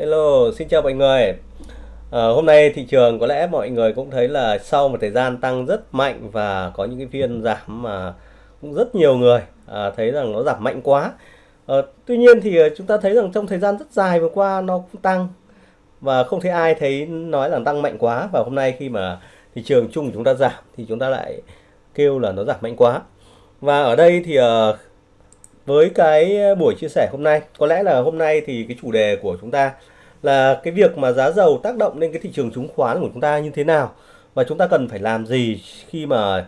Hello, xin chào mọi người. À, hôm nay thị trường có lẽ mọi người cũng thấy là sau một thời gian tăng rất mạnh và có những cái phiên giảm mà cũng rất nhiều người à, thấy rằng nó giảm mạnh quá. À, tuy nhiên thì ờ, chúng ta thấy rằng trong thời gian rất dài vừa qua nó cũng tăng và không thấy ai thấy nói là tăng mạnh quá và hôm nay khi mà thị trường chung của chúng ta giảm thì chúng ta lại kêu là nó giảm mạnh quá. Và ở đây thì với cái buổi chia sẻ hôm nay có lẽ là hôm nay thì cái chủ đề của chúng ta là cái việc mà giá dầu tác động lên cái thị trường chứng khoán của chúng ta như thế nào và chúng ta cần phải làm gì khi mà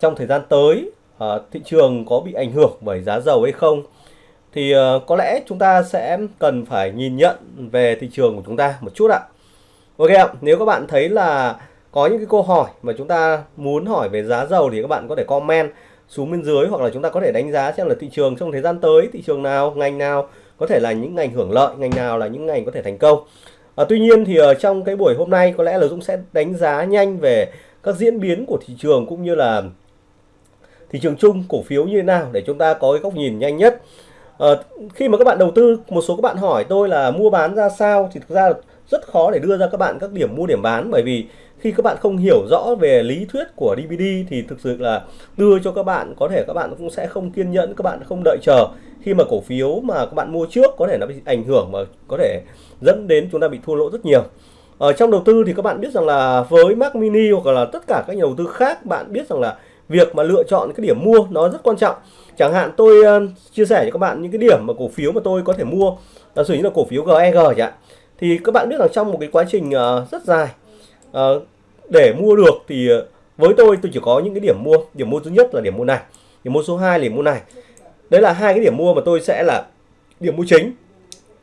trong thời gian tới uh, thị trường có bị ảnh hưởng bởi giá dầu hay không thì uh, có lẽ chúng ta sẽ cần phải nhìn nhận về thị trường của chúng ta một chút ạ. Ok ạ, nếu các bạn thấy là có những cái câu hỏi mà chúng ta muốn hỏi về giá dầu thì các bạn có thể comment xuống bên dưới hoặc là chúng ta có thể đánh giá xem là thị trường trong thời gian tới thị trường nào ngành nào có thể là những ngành hưởng lợi ngành nào là những ngành có thể thành công. À, tuy nhiên thì ở trong cái buổi hôm nay có lẽ là Dũng sẽ đánh giá nhanh về các diễn biến của thị trường cũng như là thị trường chung cổ phiếu như thế nào để chúng ta có cái góc nhìn nhanh nhất. À, khi mà các bạn đầu tư một số các bạn hỏi tôi là mua bán ra sao thì thực ra rất khó để đưa ra các bạn các điểm mua điểm bán. Bởi vì khi các bạn không hiểu rõ về lý thuyết của DVD thì thực sự là đưa cho các bạn có thể các bạn cũng sẽ không kiên nhẫn các bạn không đợi chờ khi mà cổ phiếu mà các bạn mua trước có thể nó bị ảnh hưởng mà có thể dẫn đến chúng ta bị thua lỗ rất nhiều. Ở trong đầu tư thì các bạn biết rằng là với Mac Mini hoặc là tất cả các nhà đầu tư khác bạn biết rằng là việc mà lựa chọn cái điểm mua nó rất quan trọng. Chẳng hạn tôi uh, chia sẻ cho các bạn những cái điểm mà cổ phiếu mà tôi có thể mua là sử như là cổ phiếu GEG chẳng hạn thì các bạn biết rằng trong một cái quá trình uh, rất dài uh, để mua được thì với tôi tôi chỉ có những cái điểm mua điểm mua thứ nhất là điểm mua này điểm mua số 2 là điểm mua này đấy là hai cái điểm mua mà tôi sẽ là điểm mua chính.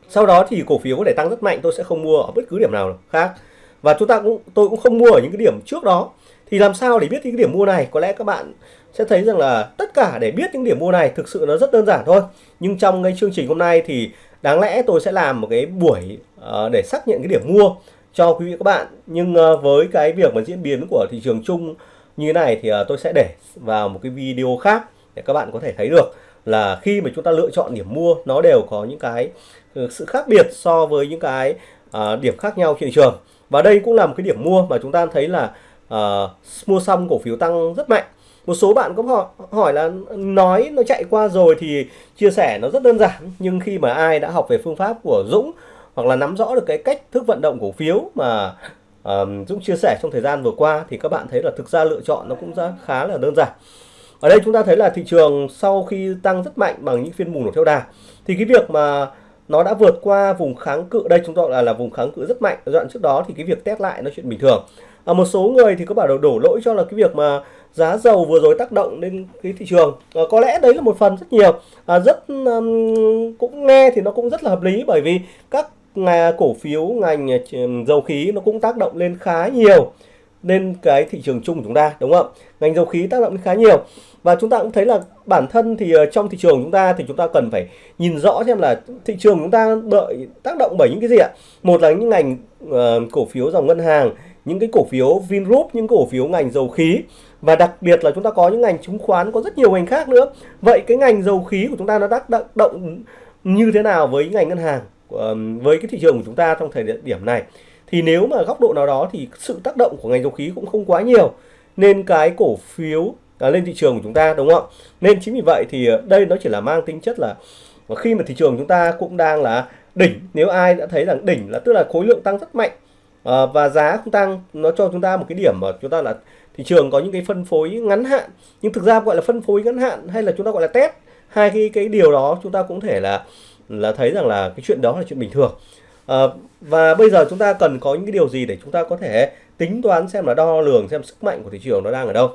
Sau đó thì cổ phiếu có thể tăng rất mạnh tôi sẽ không mua ở bất cứ điểm nào khác. Và chúng ta cũng tôi cũng không mua ở những cái điểm trước đó. Thì làm sao để biết những cái điểm mua này? Có lẽ các bạn sẽ thấy rằng là tất cả để biết những điểm mua này thực sự nó rất đơn giản thôi. Nhưng trong cái chương trình hôm nay thì đáng lẽ tôi sẽ làm một cái buổi uh, để xác nhận cái điểm mua cho quý vị các bạn. Nhưng uh, với cái việc mà diễn biến của thị trường chung như thế này thì uh, tôi sẽ để vào một cái video khác để các bạn có thể thấy được là khi mà chúng ta lựa chọn điểm mua nó đều có những cái ừ, sự khác biệt so với những cái à, điểm khác nhau trên thị trường. Và đây cũng là một cái điểm mua mà chúng ta thấy là à, mua xong cổ phiếu tăng rất mạnh. Một số bạn có hỏi, hỏi là nói nó chạy qua rồi thì chia sẻ nó rất đơn giản nhưng khi mà ai đã học về phương pháp của Dũng hoặc là nắm rõ được cái cách thức vận động cổ phiếu mà uh, Dũng chia sẻ trong thời gian vừa qua thì các bạn thấy là thực ra lựa chọn nó cũng rất khá là đơn giản ở đây chúng ta thấy là thị trường sau khi tăng rất mạnh bằng những phiên bùng nổ theo đà. Thì cái việc mà nó đã vượt qua vùng kháng cự đây chúng ta là là vùng kháng cự rất mạnh. Đoạn trước đó thì cái việc test lại nó chuyện bình thường. À, một số người thì có bảo đổ, đổ lỗi cho là cái việc mà giá dầu vừa rồi tác động lên cái thị trường. À, có lẽ đấy là một phần rất nhiều. À, rất um, cũng nghe thì nó cũng rất là hợp lý bởi vì các cổ phiếu ngành dầu khí nó cũng tác động lên khá nhiều lên cái thị trường chung của chúng ta đúng không? Ngành dầu khí tác động khá nhiều. Và chúng ta cũng thấy là bản thân thì ờ, trong thị trường chúng ta thì chúng ta cần phải nhìn rõ xem là thị trường chúng ta đợi tác động bởi những cái gì ạ? Một là những ngành uh, cổ phiếu dòng ngân hàng những cái cổ phiếu Vingroup những cổ phiếu ngành dầu khí. Và đặc biệt là chúng ta có những ngành chứng khoán có rất nhiều ngành khác nữa. Vậy cái ngành dầu khí của chúng ta nó tác động như thế nào với ngành ngân hàng với cái thị trường của chúng ta trong thời điểm này? Thì nếu mà góc độ nào đó thì sự tác động của ngành dầu khí cũng không quá nhiều. Nên cái cổ phiếu à, lên thị trường của chúng ta đúng không nên chính vì vậy thì à, đây nó chỉ là mang tính chất là à, khi mà thị trường chúng ta cũng đang là đỉnh nếu ai đã thấy rằng đỉnh là tức là khối lượng tăng rất mạnh à, và giá không tăng nó cho chúng ta một cái điểm mà chúng ta là thị trường có những cái phân phối ngắn hạn. Nhưng thực ra gọi là phân phối ngắn hạn hay là chúng ta gọi là test hai cái cái điều đó chúng ta cũng thể là là thấy rằng là cái chuyện đó là chuyện bình thường à, và bây giờ chúng ta cần có những cái điều gì để chúng ta có thể tính toán xem là đo lường xem sức mạnh của thị trường nó đang ở đâu?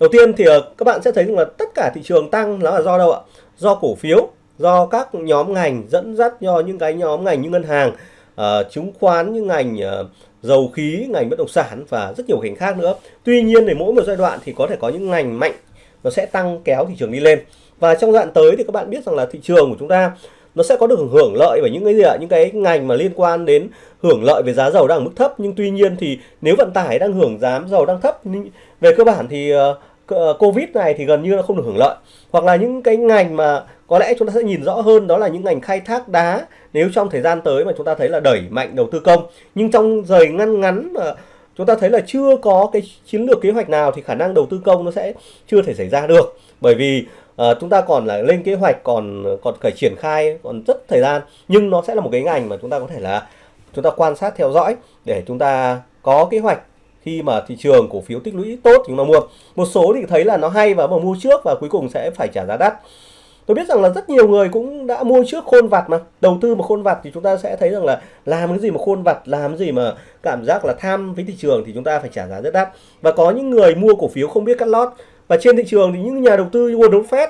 Đầu tiên thì ờ, các bạn sẽ thấy rằng là tất cả thị trường tăng nó là do đâu ạ? Do cổ phiếu do các nhóm ngành dẫn dắt do những cái nhóm ngành như ngân hàng uh, chứng khoán như ngành uh, dầu khí ngành bất động sản và rất nhiều ngành khác nữa. Tuy nhiên thì mỗi một giai đoạn thì có thể có những ngành mạnh nó sẽ tăng kéo thị trường đi lên. Và trong đoạn tới thì các bạn biết rằng là thị trường của chúng ta nó sẽ có được hưởng lợi bởi những cái gì ạ? Những cái ngành mà liên quan đến hưởng lợi về giá dầu đang ở mức thấp. Nhưng tuy nhiên thì nếu vận tải đang hưởng giá dầu đang thấp về cơ bản thì uh, Covid này thì gần như là không được hưởng lợi. Hoặc là những cái ngành mà có lẽ chúng ta sẽ nhìn rõ hơn đó là những ngành khai thác đá. Nếu trong thời gian tới mà chúng ta thấy là đẩy mạnh đầu tư công nhưng trong thời ngăn ngắn mà chúng ta thấy là chưa có cái chiến lược kế hoạch nào thì khả năng đầu tư công nó sẽ chưa thể xảy ra được. Bởi vì uh, chúng ta còn là lên kế hoạch còn còn phải triển khai còn rất thời gian. Nhưng nó sẽ là một cái ngành mà chúng ta có thể là chúng ta quan sát theo dõi để chúng ta có kế hoạch khi mà thị trường cổ phiếu tích lũy tốt thì chúng ta mua. Một số thì thấy là nó hay và mà mua trước và cuối cùng sẽ phải trả giá đắt tôi biết rằng là rất nhiều người cũng đã mua trước khôn vặt mà. Đầu tư mà khôn vặt thì chúng ta sẽ thấy rằng là làm cái gì mà khôn vặt làm cái gì mà cảm giác là tham với thị trường thì chúng ta phải trả giá rất đắt. Và có những người mua cổ phiếu không biết cắt lót. Và trên thị trường thì những nhà đầu tư như Warren Buffett,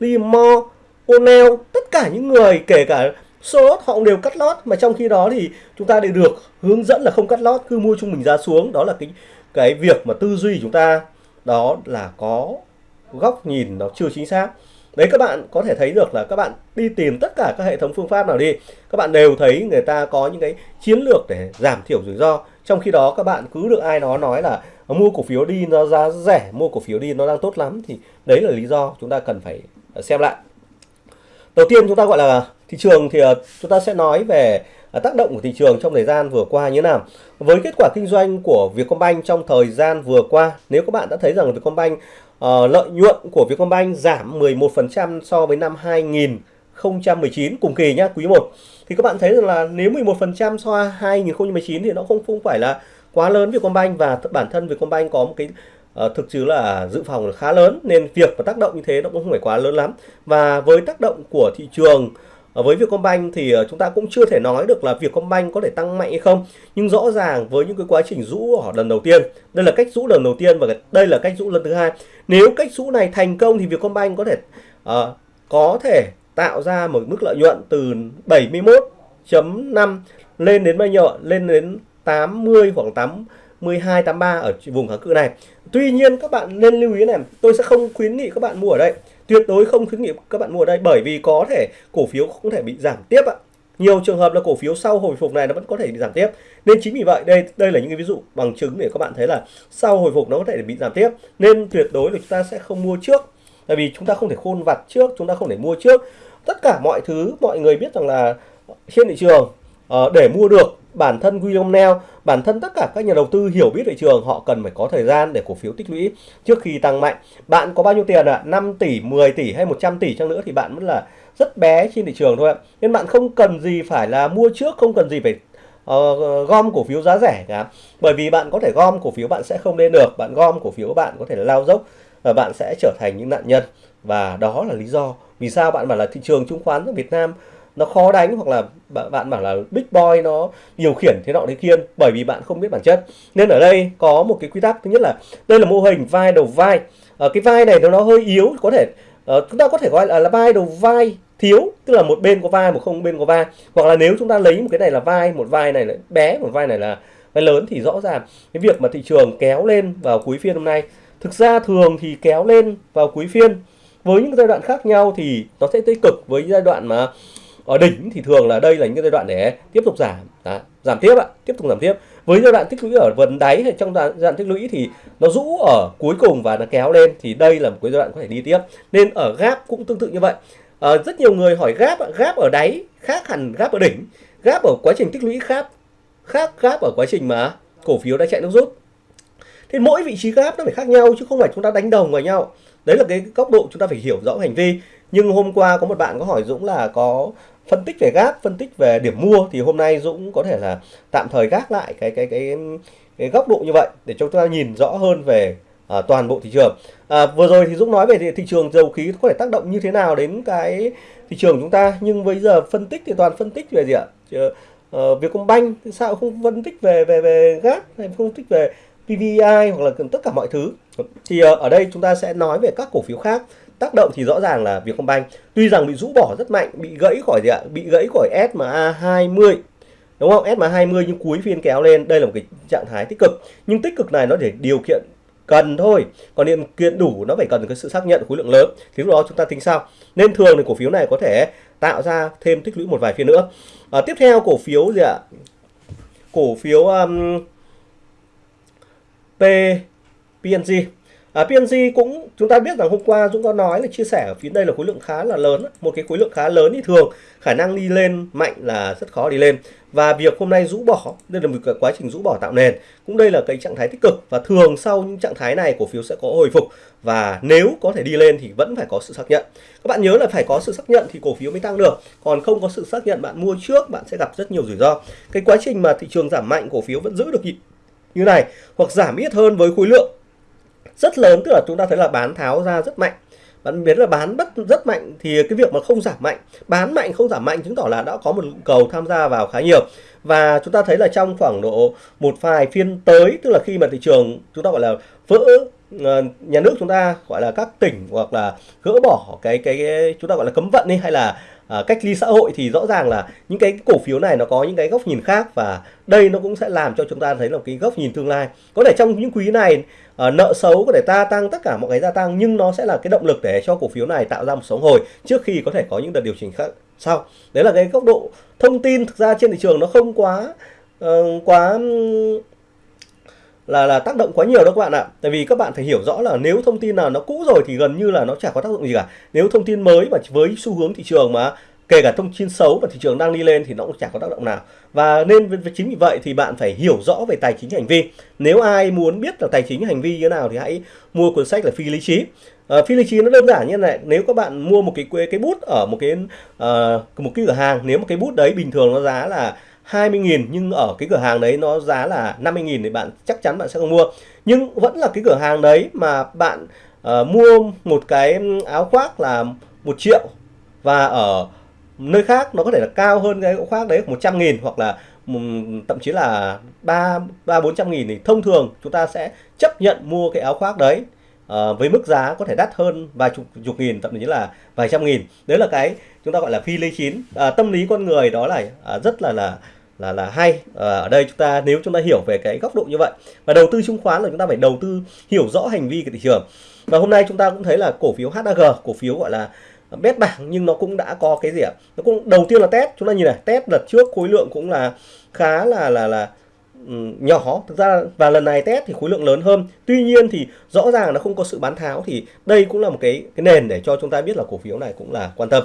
Liam Moore, O'Neill tất cả những người kể cả số họ cũng đều cắt lót. Mà trong khi đó thì chúng ta đều được hướng dẫn là không cắt lót cứ mua trung bình giá xuống. Đó là cái cái việc mà tư duy chúng ta đó là có góc nhìn nó chưa chính xác đấy, các bạn có thể thấy được là các bạn đi tìm tất cả các hệ thống phương pháp nào đi, các bạn đều thấy người ta có những cái chiến lược để giảm thiểu rủi ro. Trong khi đó, các bạn cứ được ai đó nói là mua cổ phiếu đi nó giá rẻ, mua cổ phiếu đi nó đang tốt lắm thì đấy là lý do chúng ta cần phải ờ, xem lại. Đầu tiên chúng ta gọi là thị trường thì ờ, chúng ta sẽ nói về ờ, tác động của thị trường trong thời gian vừa qua như thế nào. Với kết quả kinh doanh của Vietcombank trong thời gian vừa qua, nếu các bạn đã thấy rằng Vietcombank uh, lợi nhuận của Vietcombank giảm 11% so với năm 2019 cùng kỳ nhá quý 1 thì các bạn thấy rằng là nếu 11% so với 2019 thì nó không không phải là quá lớn Vietcombank và bản thân Vietcombank có một cái uh, thực chứ là dự phòng khá lớn nên việc và tác động như thế nó cũng không phải quá lớn lắm. Và với tác động của thị trường uh, Ờ, với Vietcombank thì ờ, chúng ta cũng chưa thể nói được là Vietcombank có thể tăng mạnh hay không nhưng rõ ràng với những cái quá trình rũ ở lần đầu tiên đây là cách rũ lần đầu tiên và đây là cách rũ lần thứ hai nếu cách rũ này thành công thì Vietcombank có thể uh, có thể tạo ra một mức lợi nhuận từ 71.5 lên đến bao nhiêu lên đến 80 khoảng 82 83 ở vùng kháng cự này. Tuy nhiên các bạn nên lưu ý này, tôi sẽ không khuyến nghị các bạn mua ở đây. Tuyệt đối không khuyến nghị các bạn mua ở đây bởi vì có thể cổ phiếu không thể bị giảm tiếp ạ. Nhiều trường hợp là cổ phiếu sau hồi phục này nó vẫn có thể bị giảm tiếp. Nên chính vì vậy đây đây là những cái ví dụ bằng chứng để các bạn thấy là sau hồi phục nó có thể bị giảm tiếp. Nên tuyệt đối là chúng ta sẽ không mua trước. Tại vì chúng ta không thể khôn vặt trước, chúng ta không thể mua trước. Tất cả mọi thứ mọi người biết rằng là trên thị trường uh, để mua được bản thân William Neal, bản thân tất cả các nhà đầu tư hiểu biết thị trường họ cần phải có thời gian để cổ phiếu tích lũy trước khi tăng mạnh. Bạn có bao nhiêu tiền ạ? À? 5 tỷ, 10 tỷ hay 100 tỷ chăng nữa thì bạn vẫn là rất bé trên thị trường thôi ạ. Nên bạn không cần gì phải là mua trước, không cần gì phải uh, gom cổ phiếu giá rẻ cả. Bởi vì bạn có thể gom cổ phiếu bạn sẽ không lên được, bạn gom cổ phiếu bạn có thể là lao dốc và bạn sẽ trở thành những nạn nhân. Và đó là lý do vì sao bạn bảo là thị trường chứng khoán ở Việt Nam nó khó đánh hoặc là bạn bảo là big boy nó điều khiển thế nọ thế kia bởi vì bạn không biết bản chất. Nên ở đây có một cái quy tắc thứ nhất là đây là mô hình vai đầu vai. Ở cái vai này nó hơi yếu có thể à, chúng ta có thể gọi là, là vai đầu vai thiếu tức là một bên có vai một không bên có vai. Hoặc là nếu chúng ta lấy một cái này là vai một vai này là bé một vai này là vai lớn thì rõ ràng cái việc mà thị trường kéo lên vào cuối phiên hôm nay. Thực ra thường thì kéo lên vào cuối phiên với những giai đoạn khác nhau thì nó sẽ tích cực. Với giai đoạn mà ở đỉnh thì thường là đây là những cái giai đoạn để tiếp tục giảm. À, giảm tiếp ạ tiếp tục giảm tiếp. Với giai đoạn tích lũy ở vần đáy hay trong giai đoạn tích lũy thì nó rũ ở cuối cùng và nó kéo lên thì đây là một cái giai đoạn có thể đi tiếp. Nên ở gap cũng tương tự như vậy. À, rất nhiều người hỏi gap gap ở đáy khác hẳn gap ở đỉnh. Gap ở quá trình tích lũy khác khác gap ở quá trình mà cổ phiếu đã chạy nước rút. Thì mỗi vị trí gap nó phải khác nhau chứ không phải chúng ta đánh đồng vào nhau. Đấy là cái góc độ chúng ta phải hiểu rõ hành vi. Nhưng hôm qua có một bạn có hỏi Dũng là có phân tích về gác phân tích về điểm mua thì hôm nay Dũng có thể là tạm thời gác lại cái cái cái cái góc độ như vậy để cho chúng ta nhìn rõ hơn về à, toàn bộ thị trường. À, vừa rồi thì Dũng nói về thị, thị trường dầu khí có thể tác động như thế nào đến cái thị trường chúng ta nhưng bây giờ phân tích thì toàn phân tích về gì ạ? Uh, Vietcombank sao không phân tích về về về gác hay không phân tích về PVI hoặc là tất cả mọi thứ? Thì uh, ở đây chúng ta sẽ nói về các cổ phiếu khác tác động thì rõ ràng là Vietcombank. Tuy rằng bị rũ bỏ rất mạnh bị gãy khỏi gì ạ? Bị gãy khỏi SMA 20 đúng không? SMA 20 nhưng cuối phiên kéo lên. Đây là một cái trạng thái tích cực. Nhưng tích cực này nó để điều kiện cần thôi. Còn điều kiện đủ nó phải cần cái sự xác nhận khối lượng lớn. Thì lúc đó chúng ta tính sao nên thường thì cổ phiếu này có thể tạo ra thêm tích lũy một vài phiên nữa. À, tiếp theo cổ phiếu gì ạ? Cổ phiếu um, P PNG À, PNG cũng chúng ta biết rằng hôm qua Dũng có nói là chia sẻ ở phía đây là khối lượng khá là lớn một cái khối lượng khá lớn thì thường khả năng đi lên mạnh là rất khó đi lên. Và việc hôm nay rũ bỏ đây là một cái quá trình rũ bỏ tạo nền. Cũng đây là cái trạng thái tích cực và thường sau những trạng thái này cổ phiếu sẽ có hồi phục. Và nếu có thể đi lên thì vẫn phải có sự xác nhận. Các bạn nhớ là phải có sự xác nhận thì cổ phiếu mới tăng được. Còn không có sự xác nhận bạn mua trước bạn sẽ gặp rất nhiều rủi ro. Cái quá trình mà thị trường giảm mạnh cổ phiếu vẫn giữ được như này hoặc giảm ít hơn với khối lượng rất lớn tức là chúng ta thấy là bán tháo ra rất mạnh. Bạn biết là bán bất rất mạnh thì cái việc mà không giảm mạnh bán mạnh không giảm mạnh chứng tỏ là đã có một cầu tham gia vào khá nhiều. Và chúng ta thấy là trong khoảng độ một vài phiên tới tức là khi mà thị trường chúng ta gọi là vỡ ờ, nhà nước chúng ta gọi là các tỉnh hoặc là gỡ bỏ cái cái, cái chúng ta gọi là cấm vận đi hay là à, cách ly xã hội thì rõ ràng là những cái cổ phiếu này nó có những cái góc nhìn khác và đây nó cũng sẽ làm cho chúng ta thấy là cái góc nhìn tương lai. Có thể trong những quý này à, nợ xấu có thể ta tăng tất cả mọi cái gia tăng nhưng nó sẽ là cái động lực để cho cổ phiếu này tạo ra một sống hồi trước khi có thể có những đợt điều chỉnh khác sau. Đấy là cái góc độ thông tin thực ra trên thị trường nó không quá uh, quá là là tác động quá nhiều đó các bạn ạ. Tại vì các bạn phải hiểu rõ là nếu thông tin nào nó cũ rồi thì gần như là nó chả có tác dụng gì cả. Nếu thông tin mới mà với xu hướng thị trường mà kể cả thông tin xấu và thị trường đang đi lên thì nó cũng chẳng có tác động nào. Và nên chính vì vậy thì bạn phải hiểu rõ về tài chính hành vi. Nếu ai muốn biết là tài chính hành vi như thế nào thì hãy mua cuốn sách là phi lý trí. Uh, phi lý trí nó đơn giản như này nếu các bạn mua một cái cái bút ở một cái uh, một cái cửa hàng nếu một cái bút đấy bình thường nó giá là 20.000 nhưng ở cái cửa hàng đấy nó giá là 50.000 thì bạn chắc chắn bạn sẽ không mua. Nhưng vẫn là cái cửa hàng đấy mà bạn uh, mua một cái áo khoác là một triệu và ở nơi khác nó có thể là cao hơn cái áo khoác đấy 100.000 hoặc là thậm chí là ba ba bốn trăm nghìn thì thông thường chúng ta sẽ chấp nhận mua cái áo khoác đấy uh, với mức giá có thể đắt hơn vài chục chục nghìn thậm chí là vài trăm nghìn. Đấy là cái chúng ta gọi là phi lý chín. Uh, tâm lý con người đó là uh, rất là là là là hay. Ở đây chúng ta nếu chúng ta hiểu về cái góc độ như vậy và đầu tư chứng khoán là chúng ta phải đầu tư hiểu rõ hành vi của thị trường. Và hôm nay chúng ta cũng thấy là cổ phiếu HAG cổ phiếu gọi là bét bảng nhưng nó cũng đã có cái gì ạ? Nó cũng đầu tiên là test chúng ta nhìn này test đợt trước khối lượng cũng là khá là là là Ừ, nhỏ. Thực ra và lần này test thì khối lượng lớn hơn. Tuy nhiên thì rõ ràng nó không có sự bán tháo thì đây cũng là một cái cái nền để cho chúng ta biết là cổ phiếu này cũng là quan tâm.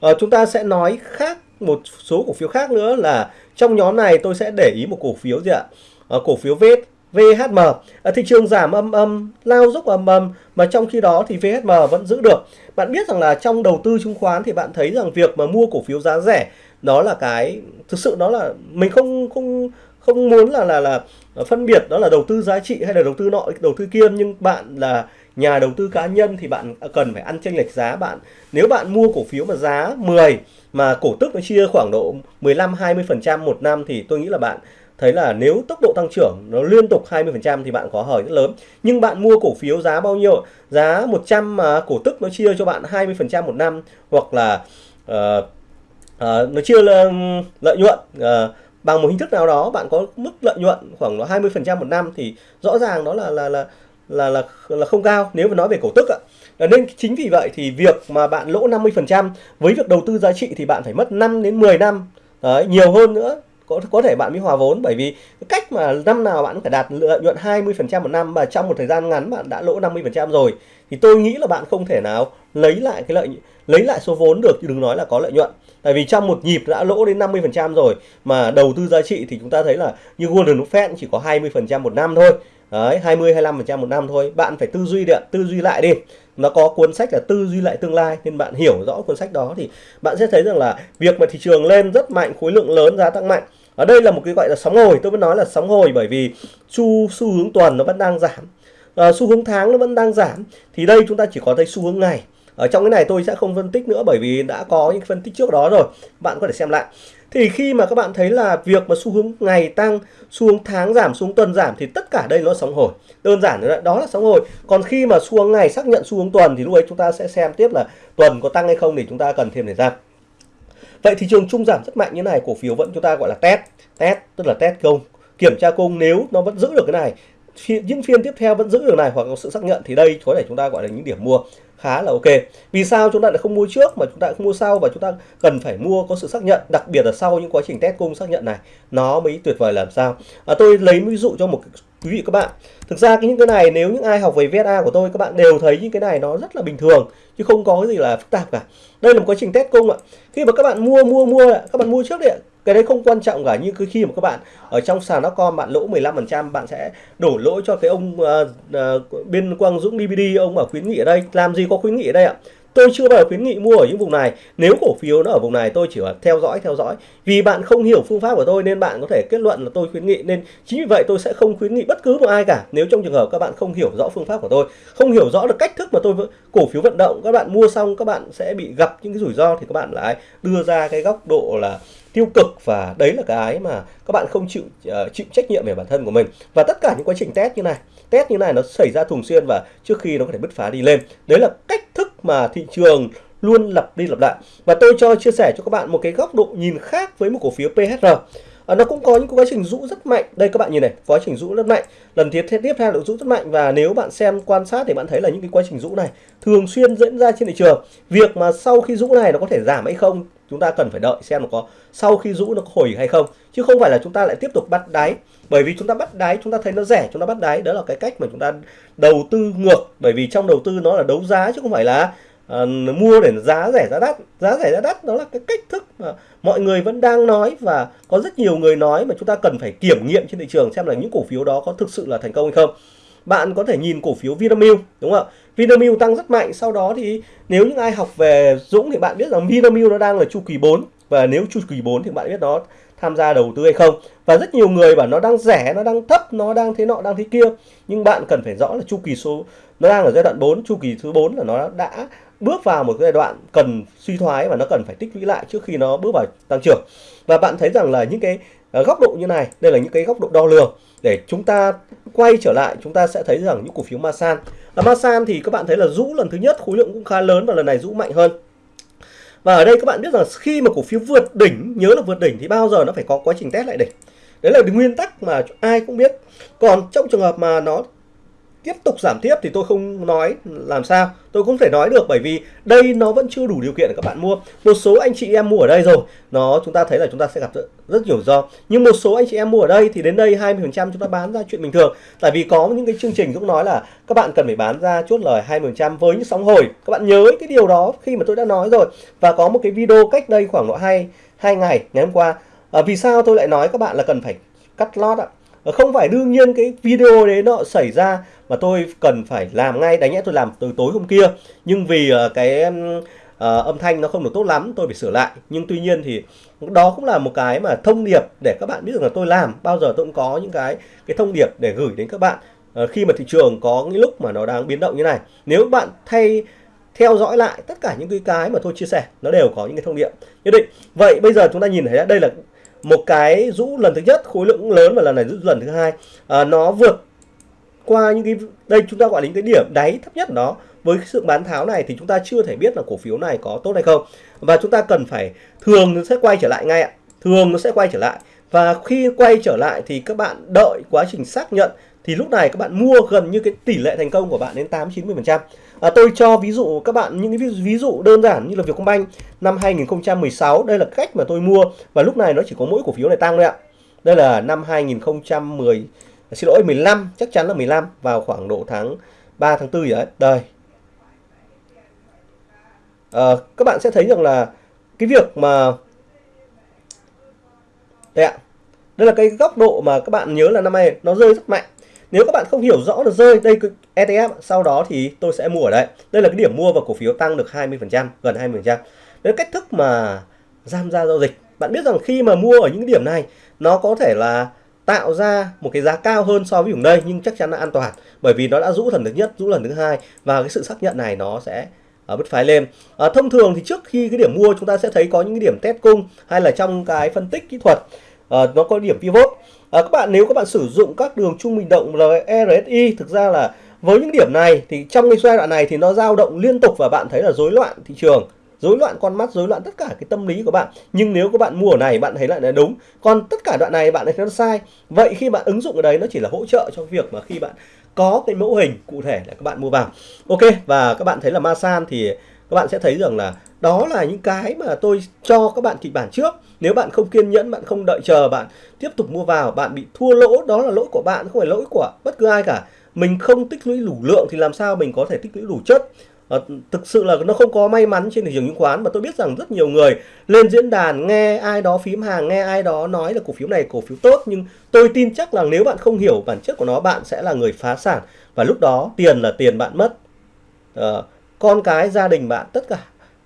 À, chúng ta sẽ nói khác một số cổ phiếu khác nữa là trong nhóm này tôi sẽ để ý một cổ phiếu gì ạ? À, cổ phiếu vết VHM à, ờ, thị trường giảm âm âm lao dốc âm âm mà trong khi đó thì VHM vẫn giữ được. Bạn biết rằng là trong đầu tư chứng khoán thì bạn thấy rằng việc mà mua cổ phiếu giá rẻ đó là cái thực sự đó là mình không không không muốn là là là phân biệt đó là đầu tư giá trị hay là đầu tư nọ đầu tư kia nhưng bạn là nhà đầu tư cá nhân thì bạn cần phải ăn chênh lệch giá bạn nếu bạn mua cổ phiếu mà giá 10 mà cổ tức nó chia khoảng độ 15 20% một năm thì tôi nghĩ là bạn thấy là nếu tốc độ tăng trưởng nó liên tục 20% thì bạn có hời rất lớn. Nhưng bạn mua cổ phiếu giá bao nhiêu? Giá 100 mà cổ tức nó chia cho bạn 20% một năm hoặc là uh, uh, nó chia lợi nhuận uh, bằng một hình thức nào đó bạn có mức lợi nhuận khoảng 20% một năm thì rõ ràng đó là là là là là là không cao nếu mà nói về cổ tức ạ. Nên chính vì vậy thì việc mà bạn lỗ 50% với việc đầu tư giá trị thì bạn phải mất 5 đến 10 năm. Đấy, nhiều hơn nữa có có thể bạn mới hòa vốn bởi vì cách mà năm nào bạn cũng phải đạt lợi nhuận 20% một năm và trong một thời gian ngắn bạn đã lỗ 50% rồi. Thì tôi nghĩ là bạn không thể nào lấy lại cái lợi lấy lại số vốn được chứ đừng nói là có lợi nhuận tại vì trong một nhịp đã lỗ đến 50% rồi mà đầu tư giá trị thì chúng ta thấy là như Warren Buffett chỉ có 20% một năm thôi Đấy, 20 25% một năm thôi. Bạn phải tư duy đi, tư duy lại đi. Nó có cuốn sách là tư duy lại tương lai nên bạn hiểu rõ cuốn sách đó thì bạn sẽ thấy rằng là việc mà thị trường lên rất mạnh, khối lượng lớn giá tăng mạnh. Ở đây là một cái gọi là sóng hồi, tôi vẫn nói là sóng hồi bởi vì xu xu hướng tuần nó vẫn đang giảm. À, xu hướng tháng nó vẫn đang giảm thì đây chúng ta chỉ có thấy xu hướng ngày ở trong cái này tôi sẽ không phân tích nữa bởi vì đã có những phân tích trước đó rồi. Bạn có thể xem lại. Thì khi mà các bạn thấy là việc mà xu hướng ngày tăng, xu hướng tháng giảm, xu hướng tuần giảm thì tất cả đây nó sóng hồi. Đơn giản là đó là sóng hồi. Còn khi mà xu hướng ngày xác nhận xu hướng tuần thì lúc ấy chúng ta sẽ xem tiếp là tuần có tăng hay không để chúng ta cần thêm thời gian vậy thị trường chung giảm rất mạnh như này, cổ phiếu vẫn chúng ta gọi là test. Test tức là test cung kiểm tra cung nếu nó vẫn giữ được cái này những phiên tiếp theo vẫn giữ được này hoặc có sự xác nhận thì đây có thể chúng ta gọi là những điểm mua khá là ok. Vì sao chúng ta lại không mua trước mà chúng ta không mua sau và chúng ta cần phải mua có sự xác nhận đặc biệt là sau những quá trình test cung xác nhận này nó mới tuyệt vời làm sao? À, tôi lấy ví dụ cho một quý vị các bạn. Thực ra cái những cái này nếu những ai học về VSA của tôi các bạn đều thấy những cái này nó rất là bình thường chứ không có cái gì là phức tạp cả. Đây là một quá trình test cung ạ. Khi mà các bạn mua mua mua các bạn mua trước đi cái đấy không quan trọng cả như cứ khi mà các bạn ở trong sàn nó con bạn lỗ 15% bạn sẽ đổ lỗi cho cái ông uh, uh, bên Quang Dũng DVD ông ở khuyến nghị ở đây. Làm gì có khuyến nghị ở đây ạ? Tôi chưa bao giờ khuyến nghị mua ở những vùng này. Nếu cổ phiếu nó ở vùng này tôi chỉ là theo dõi theo dõi. Vì bạn không hiểu phương pháp của tôi nên bạn có thể kết luận là tôi khuyến nghị. Nên chính vì vậy tôi sẽ không khuyến nghị bất cứ một ai cả. Nếu trong trường hợp các bạn không hiểu rõ phương pháp của tôi không hiểu rõ được cách thức mà tôi cổ phiếu vận động các bạn mua xong các bạn sẽ bị gặp những cái rủi ro thì các bạn lại đưa ra cái góc độ là tiêu cực và đấy là cái mà các bạn không chịu uh, chịu trách nhiệm về bản thân của mình. Và tất cả những quá trình test như này test như này nó xảy ra thường xuyên và trước khi nó có thể bứt phá đi lên. Đấy là cách thức mà thị trường luôn lặp đi lặp lại. Và tôi cho chia sẻ cho các bạn một cái góc độ nhìn khác với một cổ phiếu PHR à, ờ, nó cũng có những quá trình rũ rất mạnh. Đây các bạn nhìn này quá trình rũ rất mạnh. Lần tiếp tiếp theo được rũ rất mạnh. Và nếu bạn xem quan sát thì bạn thấy là những cái quá trình rũ này thường xuyên diễn ra trên thị trường. Việc mà sau khi rũ này nó có thể giảm hay không chúng ta cần phải đợi xem nó có sau khi rũ nó có hồi hay không. Chứ không phải là chúng ta lại tiếp tục bắt đáy. Bởi vì chúng ta bắt đáy chúng ta thấy nó rẻ chúng ta bắt đáy. Đó là cái cách mà chúng ta đầu tư ngược. Bởi vì trong đầu tư nó là đấu giá chứ không phải là uh, mua để giá rẻ giá đắt. Giá rẻ giá đắt đó là cái cách thức mà mọi người vẫn đang nói và có rất nhiều người nói mà chúng ta cần phải kiểm nghiệm trên thị trường xem là những cổ phiếu đó có thực sự là thành công hay không bạn có thể nhìn cổ phiếu Vinamilk, đúng không ạ? Vinamilk tăng rất mạnh, sau đó thì nếu những ai học về Dũng thì bạn biết rằng Vinamilk nó đang là chu kỳ 4 và nếu chu kỳ 4 thì bạn biết nó tham gia đầu tư hay không. Và rất nhiều người bảo nó đang rẻ, nó đang thấp, nó đang thế nọ, đang thế kia. Nhưng bạn cần phải rõ là chu kỳ số, nó đang ở giai đoạn 4 chu kỳ thứ 4 là nó đã bước vào một giai đoạn cần suy thoái và nó cần phải tích lũy lại trước khi nó bước vào tăng trưởng. Và bạn thấy rằng là những cái Ờ, góc độ như này, đây là những cái góc độ đo lường để chúng ta quay trở lại, chúng ta sẽ thấy rằng những cổ phiếu Masan. Ở Masan thì các bạn thấy là rũ lần thứ nhất, khối lượng cũng khá lớn và lần này rũ mạnh hơn. Và ở đây các bạn biết rằng khi mà cổ phiếu vượt đỉnh, nhớ là vượt đỉnh thì bao giờ nó phải có quá trình test lại đỉnh. Đấy là nguyên tắc mà ai cũng biết. Còn trong trường hợp mà nó tiếp tục giảm tiếp thì tôi không nói làm sao. Tôi không thể nói được bởi vì đây nó vẫn chưa đủ điều kiện để các bạn mua. Một số anh chị em mua ở đây rồi nó chúng ta thấy là chúng ta sẽ gặp rất, nhiều do nhưng một số anh chị em mua ở đây thì đến đây 20 phần trăm chúng ta bán ra chuyện bình thường. Tại vì có những cái chương trình cũng nói là các bạn cần phải bán ra chốt lời 20 phần trăm với những sóng hồi. Các bạn nhớ cái điều đó khi mà tôi đã nói rồi. Và có một cái video cách đây khoảng độ hai hai ngày ngày hôm qua. À, vì sao tôi lại nói các bạn là cần phải cắt lót ạ? Ờ, không phải đương nhiên cái video đấy nó xảy ra mà tôi cần phải làm ngay đánh nhẽ tôi làm từ tối hôm kia. Nhưng vì uh, cái uh, âm thanh nó không được tốt lắm tôi phải sửa lại. Nhưng tuy nhiên thì đó cũng là một cái mà thông điệp để các bạn biết rằng là tôi làm. Bao giờ tôi cũng có những cái cái thông điệp để gửi đến các bạn. Uh, khi mà thị trường có những lúc mà nó đang biến động như này nếu bạn thay theo dõi lại tất cả những cái cái mà tôi chia sẻ nó đều có những cái thông điệp nhất định. Vậy bây giờ chúng ta nhìn thấy đây là một cái rũ lần thứ nhất khối lượng lớn và lần này rũ lần thứ hai. À, nó vượt qua những cái đây chúng ta gọi là cái điểm đáy thấp nhất đó với sự bán tháo này thì chúng ta chưa thể biết là cổ phiếu này có tốt hay không. Và chúng ta cần phải thường nó sẽ quay trở lại ngay ạ. Thường nó sẽ quay trở lại. Và khi quay trở lại thì các bạn đợi quá trình xác nhận thì lúc này các bạn mua gần như cái tỷ lệ thành công của bạn đến 8 90 phần trăm. À, tôi cho ví dụ các bạn những cái ví dụ đơn giản như là Vietcombank năm 2016 đây là cách mà tôi mua và lúc này nó chỉ có mỗi cổ phiếu này tăng thôi ạ. Đây là năm 2010 xin lỗi 15 chắc chắn là 15 vào khoảng độ tháng 3 tháng 4 gì đấy. Đây. À, các bạn sẽ thấy rằng là cái việc mà đây ạ. Đây là cái góc độ mà các bạn nhớ là năm nay nó rơi rất mạnh. Nếu các bạn không hiểu rõ được rơi đây ETF sau đó thì tôi sẽ mua ở đây. Đây là cái điểm mua và cổ phiếu tăng được 20% gần 20% đấy là cách thức mà giam gia giao dịch. Bạn biết rằng khi mà mua ở những điểm này nó có thể là tạo ra một cái giá cao hơn so với vùng đây nhưng chắc chắn là an toàn bởi vì nó đã rũ lần thứ nhất rũ lần thứ hai và cái sự xác nhận này nó sẽ ở bứt phái lên. À, thông thường thì trước khi cái điểm mua chúng ta sẽ thấy có những cái điểm test cung hay là trong cái phân tích kỹ thuật à, nó có điểm pivot. À, các bạn nếu các bạn sử dụng các đường trung bình động RSI thực ra là với những điểm này thì trong cái giai đoạn này thì nó dao động liên tục và bạn thấy là rối loạn thị trường rối loạn, con mắt rối loạn tất cả cái tâm lý của bạn. Nhưng nếu các bạn mua ở này, bạn thấy lại là đúng. Còn tất cả đoạn này, bạn thấy nó sai. Vậy khi bạn ứng dụng ở đấy, nó chỉ là hỗ trợ cho việc mà khi bạn có cái mẫu hình cụ thể là các bạn mua vào. Ok, và các bạn thấy là Masan thì các bạn sẽ thấy rằng là đó là những cái mà tôi cho các bạn kịch bản trước. Nếu bạn không kiên nhẫn, bạn không đợi chờ, bạn tiếp tục mua vào, bạn bị thua lỗ, đó là lỗi của bạn, không phải lỗi của bất cứ ai cả. Mình không tích lũy đủ lượng thì làm sao mình có thể tích lũy đủ chất? À, thực sự là nó không có may mắn trên thị trường chứng khoán mà tôi biết rằng rất nhiều người lên diễn đàn nghe ai đó phím hàng nghe ai đó nói là cổ phiếu này cổ phiếu tốt nhưng tôi tin chắc là nếu bạn không hiểu bản chất của nó bạn sẽ là người phá sản. Và lúc đó tiền là tiền bạn mất. À, con cái gia đình bạn tất cả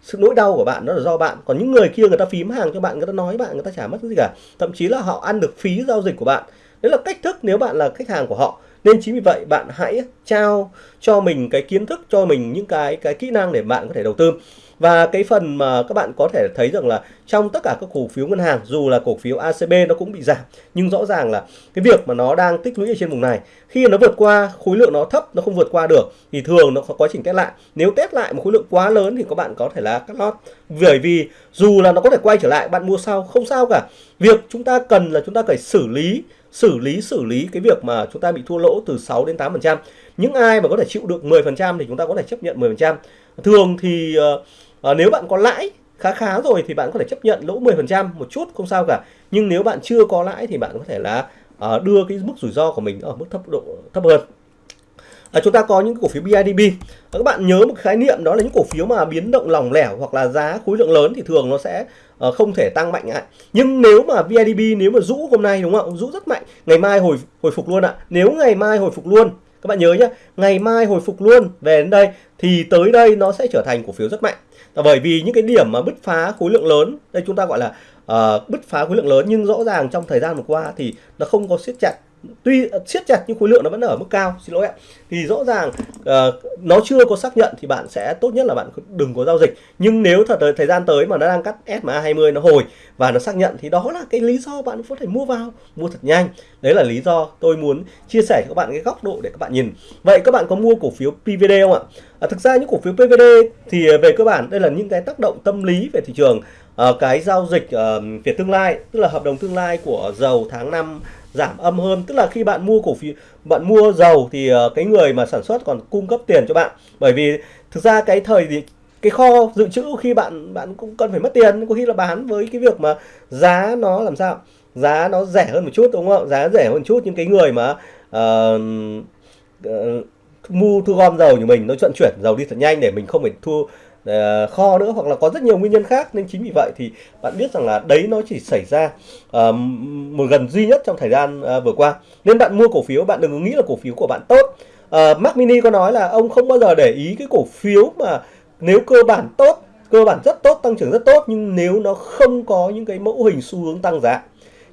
sự nỗi đau của bạn đó là do bạn. Còn những người kia người ta phím hàng cho bạn người ta nói bạn người ta chả mất cái gì cả. Thậm chí là họ ăn được phí giao dịch của bạn. Đấy là cách thức nếu bạn là khách hàng của họ nên chính vì vậy, bạn hãy trao cho mình cái kiến thức, cho mình những cái cái kỹ năng để bạn có thể đầu tư. Và cái phần mà các bạn có thể thấy rằng là trong tất cả các cổ phiếu ngân hàng, dù là cổ phiếu ACB nó cũng bị giảm, nhưng rõ ràng là cái việc mà nó đang tích lũy ở trên vùng này, khi nó vượt qua, khối lượng nó thấp, nó không vượt qua được, thì thường nó có quá trình test lại. Nếu test lại một khối lượng quá lớn thì các bạn có thể là cắt lót. Bởi vì dù là nó có thể quay trở lại, bạn mua sau, không sao cả. Việc chúng ta cần là chúng ta phải xử lý xử lý xử lý cái việc mà chúng ta bị thua lỗ từ 6 đến 8 phần trăm. Những ai mà có thể chịu được 10 phần trăm thì chúng ta có thể chấp nhận 10 phần trăm. Thường thì uh, nếu bạn có lãi khá khá rồi thì bạn có thể chấp nhận lỗ 10 phần trăm một chút không sao cả. Nhưng nếu bạn chưa có lãi thì bạn có thể là uh, đưa cái mức rủi ro của mình ở mức thấp độ thấp hơn. À, chúng ta có những cổ phiếu BIDB các bạn nhớ một khái niệm đó là những cổ phiếu mà biến động lỏng lẻo hoặc là giá khối lượng lớn thì thường nó sẽ Ờ, không thể tăng mạnh ạ. Nhưng nếu mà VIDB nếu mà rũ hôm nay đúng không rũ rất mạnh. Ngày mai hồi hồi phục luôn ạ. Nếu ngày mai hồi phục luôn các bạn nhớ nhé ngày mai hồi phục luôn về đến đây thì tới đây nó sẽ trở thành cổ phiếu rất mạnh. Bởi vì những cái điểm mà bứt phá khối lượng lớn đây chúng ta gọi là uh, bứt phá khối lượng lớn nhưng rõ ràng trong thời gian vừa qua thì nó không có siết chặt tuy siết chặt nhưng khối lượng nó vẫn ở mức cao xin lỗi ạ. Thì rõ ràng uh, nó chưa có xác nhận thì bạn sẽ tốt nhất là bạn đừng có giao dịch. Nhưng nếu thật thời gian tới mà nó đang cắt SMA 20 nó hồi và nó xác nhận thì đó là cái lý do bạn có thể mua vào mua thật nhanh. Đấy là lý do tôi muốn chia sẻ cho các bạn cái góc độ để các bạn nhìn. Vậy các bạn có mua cổ phiếu PVD không ạ? À, thực ra những cổ phiếu PVD thì về cơ bản đây là những cái tác động tâm lý về thị trường. Uh, cái giao dịch uh, về tương lai tức là hợp đồng tương lai của dầu tháng 5 giảm âm hơn. Tức là khi bạn mua cổ phiếu bạn mua dầu thì ờ, cái người mà sản xuất còn cung cấp tiền cho bạn. Bởi vì thực ra cái thời thì cái kho dự trữ khi bạn bạn cũng cần phải mất tiền. Có khi là bán với cái việc mà giá nó làm sao? Giá nó rẻ hơn một chút đúng không? Giá rẻ hơn một chút những cái người mà uh, uh, mua thu gom dầu như mình nó vận chuyển dầu đi thật nhanh để mình không phải thu Ờ, kho nữa hoặc là có rất nhiều nguyên nhân khác. Nên chính vì vậy thì bạn biết rằng là đấy nó chỉ xảy ra uh, một gần duy nhất trong thời gian uh, vừa qua. Nên bạn mua cổ phiếu bạn đừng nghĩ là cổ phiếu của bạn tốt. Uh, Mark Mini có nói là ông không bao giờ để ý cái cổ phiếu mà nếu cơ bản tốt cơ bản rất tốt tăng trưởng rất tốt nhưng nếu nó không có những cái mẫu hình xu hướng tăng giá.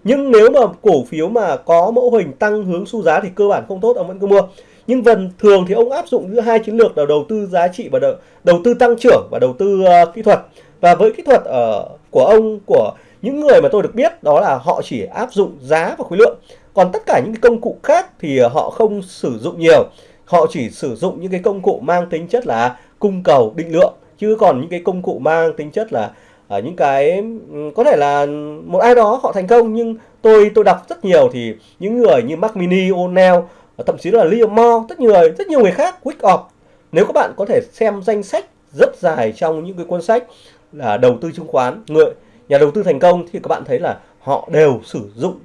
Nhưng nếu mà cổ phiếu mà có mẫu hình tăng hướng xu giá thì cơ bản không tốt ông vẫn cứ mua nhưng vần thường thì ông áp dụng giữa hai chiến lược là đầu tư giá trị và đầu, đầu tư tăng trưởng và đầu tư uh, kỹ thuật. Và với kỹ thuật ở uh, của ông của những người mà tôi được biết đó là họ chỉ áp dụng giá và khối lượng. Còn tất cả những cái công cụ khác thì họ không sử dụng nhiều. Họ chỉ sử dụng những cái công cụ mang tính chất là cung cầu định lượng chứ còn những cái công cụ mang tính chất là uh, những cái ừ, có thể là một ai đó họ thành công. Nhưng tôi tôi đọc rất nhiều thì những người như Mac Mini, O'Neill thậm chí là Liam Moore rất nhiều rất nhiều người khác Wick Off. Nếu các bạn có thể xem danh sách rất dài trong những cái cuốn sách là đầu tư chứng khoán người nhà đầu tư thành công, thì các bạn thấy là họ đều sử dụng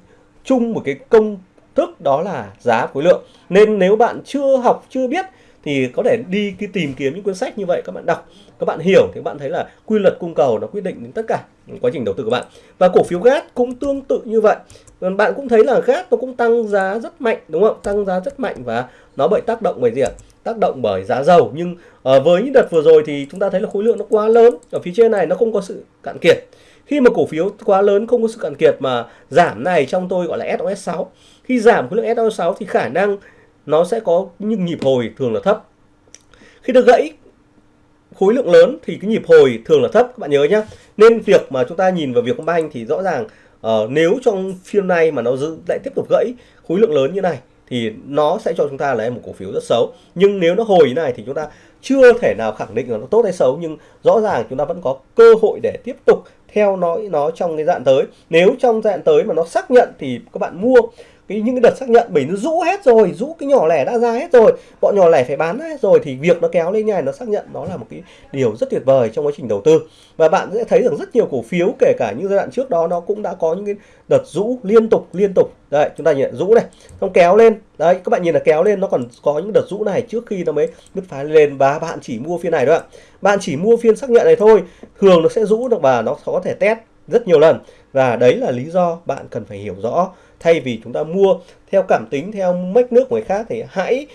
chung một cái công thức đó là giá khối lượng. Nên nếu bạn chưa học, chưa biết, thì có thể đi cái tìm kiếm những cuốn sách như vậy các bạn đọc các bạn hiểu thì các bạn thấy là quy luật cung cầu nó quyết định đến tất cả quá trình đầu tư của bạn. Và cổ phiếu gas cũng tương tự như vậy. Bạn cũng thấy là gas nó cũng tăng giá rất mạnh đúng không? Tăng giá rất mạnh và nó bị tác động bởi gì ạ? Tác động bởi giá dầu. Nhưng uh, với những đợt vừa rồi thì chúng ta thấy là khối lượng nó quá lớn. Ở phía trên này nó không có sự cạn kiệt. Khi mà cổ phiếu quá lớn không có sự cạn kiệt mà giảm này trong tôi gọi là SOS 6 khi giảm khối lượng SOS 6 thì khả năng nó sẽ có những nhịp hồi thường là thấp. Khi được gãy khối lượng lớn thì cái nhịp hồi thường là thấp các bạn nhớ nhé nên việc mà chúng ta nhìn vào việc banh thì rõ ràng uh, nếu trong phiên này mà nó giữ lại tiếp tục gãy khối lượng lớn như này thì nó sẽ cho chúng ta là một cổ phiếu rất xấu. Nhưng nếu nó hồi như này thì chúng ta chưa thể nào khẳng định là nó tốt hay xấu nhưng rõ ràng chúng ta vẫn có cơ hội để tiếp tục theo nó nó trong cái dạng tới. Nếu trong dạng tới mà nó xác nhận thì các bạn mua cái những cái đợt xác nhận bởi nó rũ hết rồi, rũ cái nhỏ lẻ đã ra hết rồi, bọn nhỏ lẻ phải bán hết rồi, thì việc nó kéo lên nhà này nó xác nhận nó là một cái điều rất tuyệt vời trong quá trình đầu tư. Và bạn sẽ thấy rằng rất nhiều cổ phiếu, kể cả những giai đoạn trước đó, nó cũng đã có những cái đợt rũ liên tục liên tục. Đấy, chúng ta nhìn rũ này, xong kéo lên. Đấy, các bạn nhìn là kéo lên, nó còn có những đợt rũ này trước khi nó mới bứt phá lên và bạn chỉ mua phiên này thôi ạ. Bạn chỉ mua phiên xác nhận này thôi, thường nó sẽ rũ được và nó có thể test rất nhiều lần. Và đấy là lý do bạn cần phải hiểu rõ thay vì chúng ta mua theo cảm tính theo mách nước của người khác thì hãy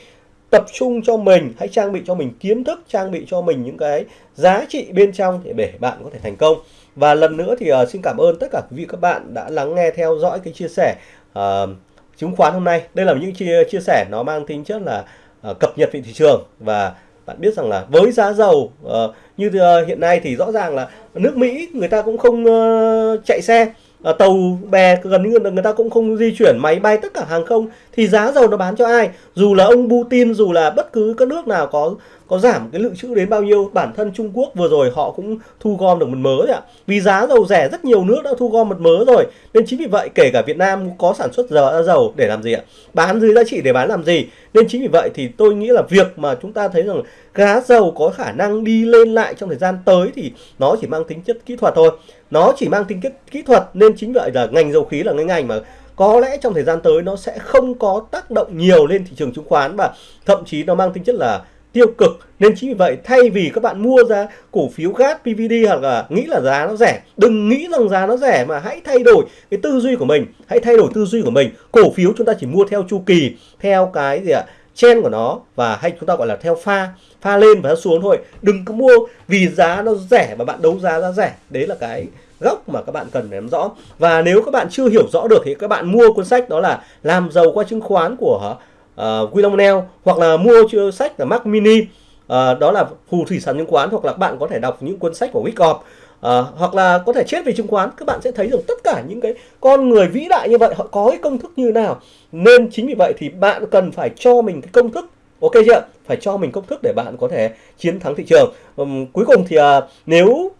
tập trung cho mình hãy trang bị cho mình kiến thức trang bị cho mình những cái giá trị bên trong để để bạn có thể thành công. Và lần nữa thì uh, xin cảm ơn tất cả quý vị các bạn đã lắng nghe theo dõi cái chia sẻ uh, chứng khoán hôm nay. Đây là những chia chia sẻ nó mang tính chất là uh, cập nhật về thị trường. Và bạn biết rằng là với giá dầu uh, như uh, hiện nay thì rõ ràng là nước Mỹ người ta cũng không uh, chạy xe à, tàu bè gần như người ta cũng không di chuyển máy bay tất cả hàng không thì giá dầu nó bán cho ai? Dù là ông Putin dù là bất cứ các nước nào có có giảm cái lượng trữ đến bao nhiêu? Bản thân Trung Quốc vừa rồi họ cũng thu gom được mật mớ đấy ạ. Vì giá dầu rẻ rất nhiều nước đã thu gom mật mớ rồi. Nên chính vì vậy kể cả Việt Nam có sản xuất dầu, dầu để làm gì ạ? Bán dưới giá trị để bán làm gì? Nên chính vì vậy thì tôi nghĩ là việc mà chúng ta thấy rằng giá dầu có khả năng đi lên lại trong thời gian tới thì nó chỉ mang tính chất kỹ thuật thôi. Nó chỉ mang tính chất kỹ thuật nên chính vậy là ngành dầu khí là cái ngành mà có lẽ trong thời gian tới nó sẽ không có tác động nhiều lên thị trường chứng khoán và thậm chí nó mang tính chất là tiêu cực. Nên chính vì vậy, thay vì các bạn mua ra cổ phiếu khác PVD hoặc là nghĩ là giá nó rẻ, đừng nghĩ rằng giá nó rẻ mà hãy thay đổi cái tư duy của mình. Hãy thay đổi tư duy của mình. Cổ phiếu chúng ta chỉ mua theo chu kỳ, theo cái gì ạ? Chen của nó và hay chúng ta gọi là theo pha pha lên và xuống thôi. Đừng có mua vì giá nó rẻ mà bạn đấu giá giá rẻ. Đấy là cái gốc mà các bạn cần nắm rõ. Và nếu các bạn chưa hiểu rõ được thì các bạn mua cuốn sách đó là làm giàu qua chứng khoán của Ờ, uh, William Neal hoặc là mua chưa sách là Mac Mini. Uh, đó là phù thủy sản chứng khoán hoặc là bạn có thể đọc những cuốn sách của Wyckoff uh, ờ, hoặc là có thể chết về chứng khoán các bạn sẽ thấy được tất cả những cái con người vĩ đại như vậy họ có cái công thức như nào. Nên chính vì vậy thì bạn cần phải cho mình cái công thức. Ok chưa? Phải cho mình công thức để bạn có thể chiến thắng thị trường. Um, cuối cùng thì uh, nếu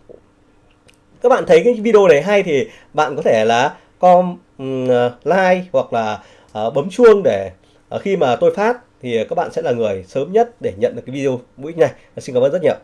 các bạn thấy cái video này hay thì bạn có thể là com um, like hoặc là uh, bấm chuông để Ờ, khi mà tôi phát thì ờ, các bạn sẽ là người sớm nhất để nhận được cái video mũi này. Ờ, xin cảm ơn rất nhiều.